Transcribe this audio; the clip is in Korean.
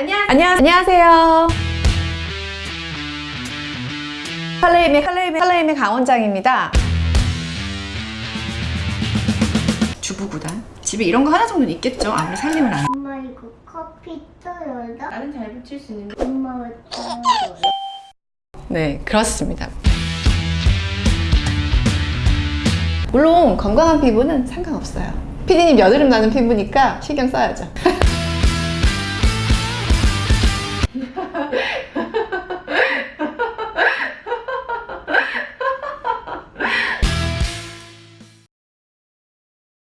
안녕하세요. 안녕하세요. 칼레임의 칼레임의 칼레임의 강원장입니다. 주부 구단. 집에 이런 거 하나 정도는 있겠죠? 아무리 살림을 안. 엄마 이거 커피 떠요다? 나는 잘 붙일 수 있는. 엄마 왜 떠요? 네, 그렇습니다. 물론 건강한 피부는 상관없어요. 피디님 여드름 나는 피부니까 신경 써야죠.